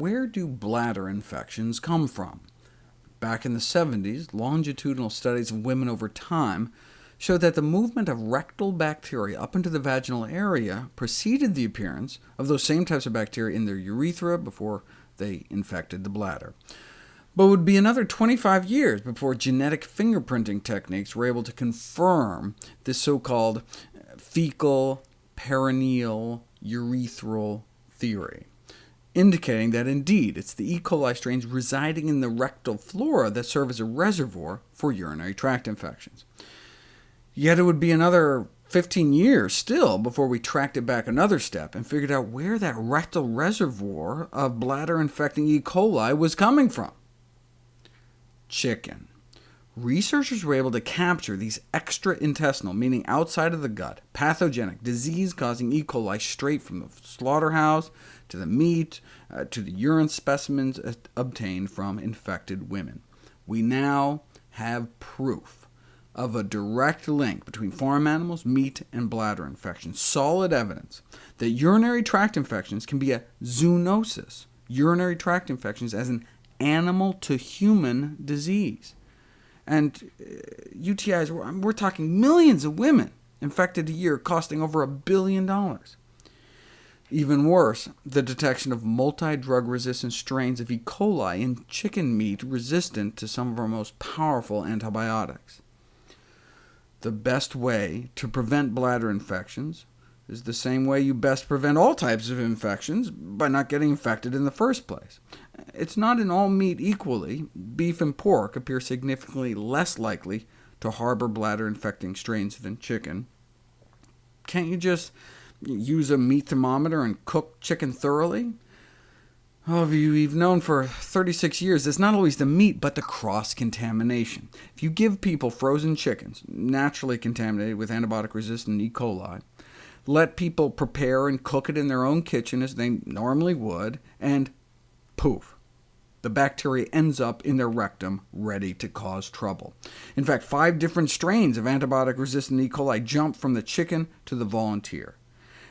where do bladder infections come from? Back in the 70s, longitudinal studies of women over time showed that the movement of rectal bacteria up into the vaginal area preceded the appearance of those same types of bacteria in their urethra before they infected the bladder. But it would be another 25 years before genetic fingerprinting techniques were able to confirm this so-called fecal perineal urethral theory, indicating that indeed it's the E. coli strains residing in the rectal flora that serve as a reservoir for urinary tract infections. Yet it would be another 15 years still before we tracked it back another step and figured out where that rectal reservoir of bladder-infecting E. coli was coming from. Chicken. Researchers were able to capture these extra-intestinal, meaning outside of the gut, pathogenic, disease-causing E. coli straight from the slaughterhouse, to the meat, uh, to the urine specimens obtained from infected women. We now have proof of a direct link between farm animals, meat, and bladder infections, solid evidence that urinary tract infections can be a zoonosis, urinary tract infections as an animal-to-human disease. And uh, UTIs, we're, we're talking millions of women infected a year, costing over a billion dollars. Even worse, the detection of multi-drug-resistant strains of E. coli in chicken meat resistant to some of our most powerful antibiotics. The best way to prevent bladder infections is the same way you best prevent all types of infections, by not getting infected in the first place. It's not in all meat equally. Beef and pork appear significantly less likely to harbor bladder-infecting strains than chicken. Can't you just use a meat thermometer and cook chicken thoroughly? Oh, we've known for 36 years it's not always the meat, but the cross-contamination. If you give people frozen chickens, naturally contaminated with antibiotic-resistant E. coli, let people prepare and cook it in their own kitchen as they normally would, and poof, the bacteria ends up in their rectum, ready to cause trouble. In fact, five different strains of antibiotic-resistant E. coli jump from the chicken to the volunteer.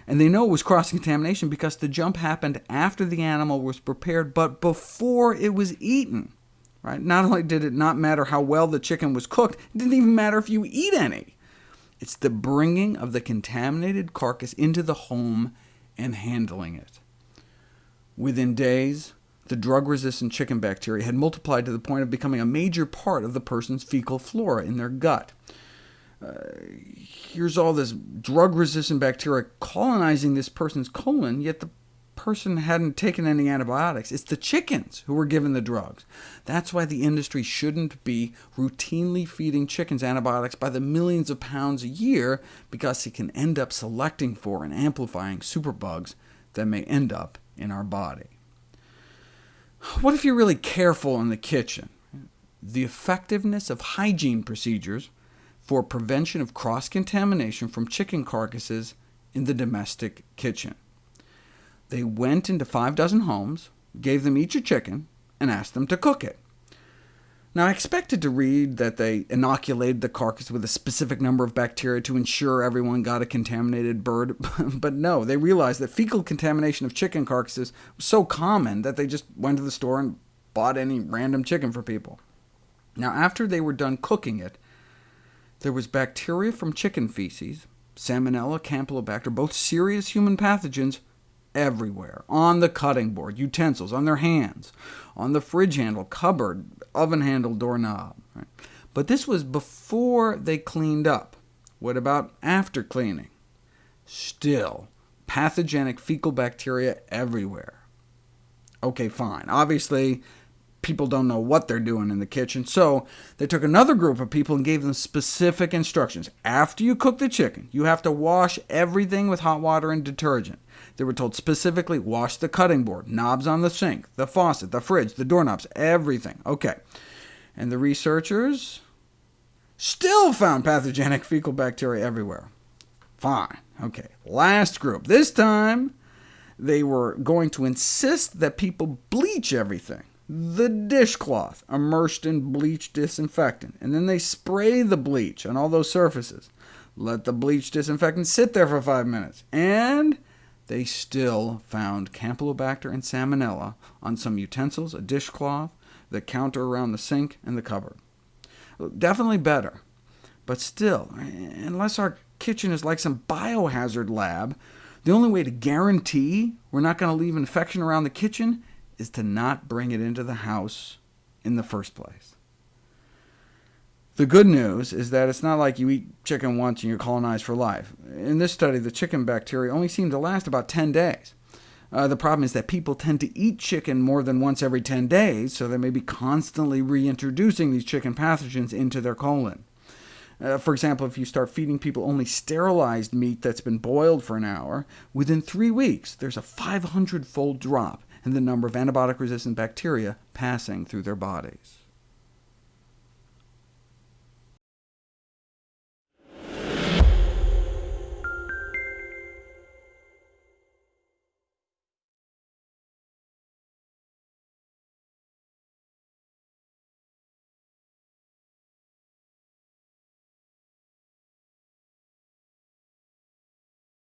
And they know it was cross-contamination because the jump happened after the animal was prepared, but before it was eaten. Right? Not only did it not matter how well the chicken was cooked, it didn't even matter if you eat any. It's the bringing of the contaminated carcass into the home and handling it. Within days, the drug-resistant chicken bacteria had multiplied to the point of becoming a major part of the person's fecal flora in their gut. Uh, here's all this drug-resistant bacteria colonizing this person's colon, yet the person hadn't taken any antibiotics. It's the chickens who were given the drugs. That's why the industry shouldn't be routinely feeding chickens antibiotics by the millions of pounds a year, because it can end up selecting for and amplifying superbugs that may end up in our body. What if you're really careful in the kitchen? The effectiveness of hygiene procedures for prevention of cross-contamination from chicken carcasses in the domestic kitchen. They went into five dozen homes, gave them each a chicken, and asked them to cook it. Now, I expected to read that they inoculated the carcass with a specific number of bacteria to ensure everyone got a contaminated bird, but no, they realized that fecal contamination of chicken carcasses was so common that they just went to the store and bought any random chicken for people. Now, after they were done cooking it, there was bacteria from chicken feces, Salmonella, Campylobacter, both serious human pathogens, everywhere, on the cutting board, utensils, on their hands, on the fridge handle, cupboard, oven handle, doorknob. Right? But this was before they cleaned up. What about after cleaning? Still, pathogenic fecal bacteria everywhere. OK, fine. Obviously, people don't know what they're doing in the kitchen, so they took another group of people and gave them specific instructions. After you cook the chicken, you have to wash everything with hot water and detergent. They were told specifically, wash the cutting board, knobs on the sink, the faucet, the fridge, the doorknobs, everything. OK. And the researchers still found pathogenic fecal bacteria everywhere. Fine. OK. Last group. This time, they were going to insist that people bleach everything the dishcloth immersed in bleach disinfectant, and then they spray the bleach on all those surfaces. Let the bleach disinfectant sit there for five minutes, and they still found Campylobacter and Salmonella on some utensils, a dishcloth, the counter around the sink, and the cupboard. Definitely better, but still, unless our kitchen is like some biohazard lab, the only way to guarantee we're not going to leave infection around the kitchen is to not bring it into the house in the first place. The good news is that it's not like you eat chicken once and you're colonized for life. In this study, the chicken bacteria only seemed to last about 10 days. Uh, the problem is that people tend to eat chicken more than once every 10 days, so they may be constantly reintroducing these chicken pathogens into their colon. Uh, for example, if you start feeding people only sterilized meat that's been boiled for an hour, within three weeks there's a 500-fold drop in the number of antibiotic-resistant bacteria passing through their bodies.